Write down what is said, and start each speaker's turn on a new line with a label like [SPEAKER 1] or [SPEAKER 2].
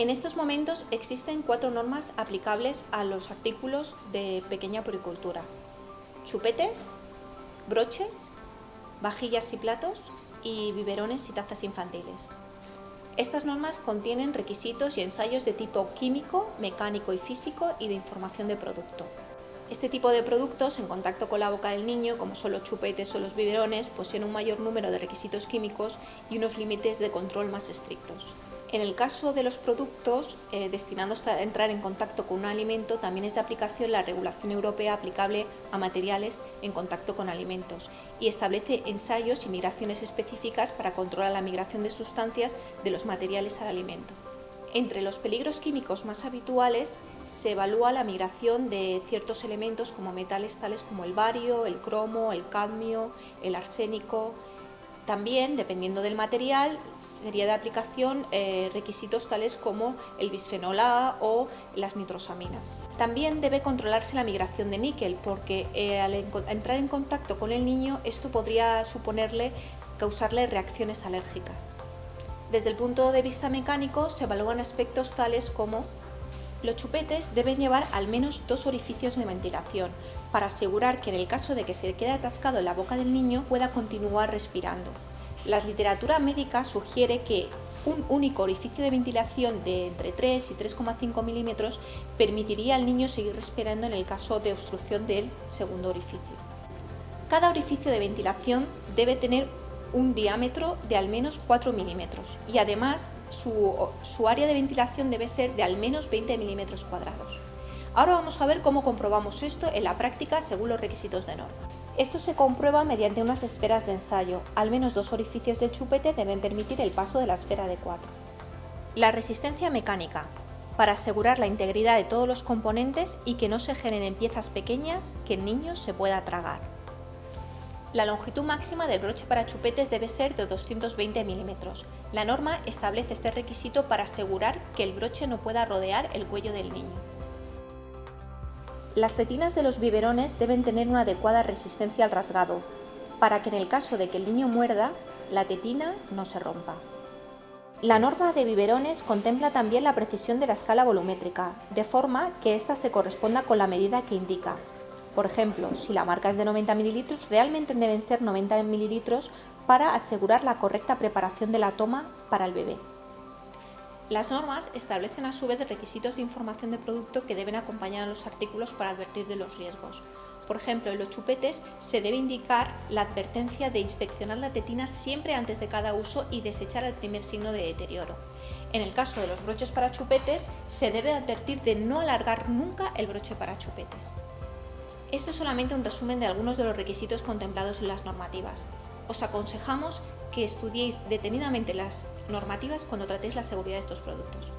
[SPEAKER 1] En estos momentos existen cuatro normas aplicables a los artículos de pequeña puricultura. Chupetes, broches, vajillas y platos y biberones y tazas infantiles. Estas normas contienen requisitos y ensayos de tipo químico, mecánico y físico y de información de producto. Este tipo de productos, en contacto con la boca del niño, como son los chupetes o los biberones, poseen un mayor número de requisitos químicos y unos límites de control más estrictos. En el caso de los productos eh, destinados a entrar en contacto con un alimento, también es de aplicación la regulación europea aplicable a materiales en contacto con alimentos y establece ensayos y migraciones específicas para controlar la migración de sustancias de los materiales al alimento. Entre los peligros químicos más habituales se evalúa la migración de ciertos elementos como metales tales como el bario, el cromo, el cadmio, el arsénico, también, dependiendo del material, sería de aplicación eh, requisitos tales como el bisfenol A o las nitrosaminas. También debe controlarse la migración de níquel porque eh, al entrar en contacto con el niño esto podría suponerle causarle reacciones alérgicas. Desde el punto de vista mecánico se evalúan aspectos tales como los chupetes deben llevar al menos dos orificios de ventilación para asegurar que en el caso de que se quede atascado en la boca del niño pueda continuar respirando. La literatura médica sugiere que un único orificio de ventilación de entre 3 y 3,5 milímetros permitiría al niño seguir respirando en el caso de obstrucción del segundo orificio. Cada orificio de ventilación debe tener un diámetro de al menos 4 milímetros y además su, área de ventilación debe ser de al menos 20 milímetros cuadrados. Ahora vamos a ver cómo comprobamos esto en la práctica según los requisitos de norma. Esto se comprueba mediante unas esferas de ensayo. Al menos dos orificios del chupete deben permitir el paso de la esfera de 4. La resistencia mecánica, para asegurar la integridad de todos los componentes y que no se generen piezas pequeñas que el niño se pueda tragar. La longitud máxima del broche para chupetes debe ser de 220 milímetros. La norma establece este requisito para asegurar que el broche no pueda rodear el cuello del niño. Las tetinas de los biberones deben tener una adecuada resistencia al rasgado, para que en el caso de que el niño muerda, la tetina no se rompa. La norma de biberones contempla también la precisión de la escala volumétrica, de forma que ésta se corresponda con la medida que indica, por ejemplo, si la marca es de 90 mililitros, realmente deben ser 90 mililitros para asegurar la correcta preparación de la toma para el bebé. Las normas establecen a su vez requisitos de información de producto que deben acompañar a los artículos para advertir de los riesgos. Por ejemplo, en los chupetes se debe indicar la advertencia de inspeccionar la tetina siempre antes de cada uso y desechar el primer signo de deterioro. En el caso de los broches para chupetes, se debe advertir de no alargar nunca el broche para chupetes. Esto es solamente un resumen de algunos de los requisitos contemplados en las normativas. Os aconsejamos que estudiéis detenidamente las normativas cuando tratéis la seguridad de estos productos.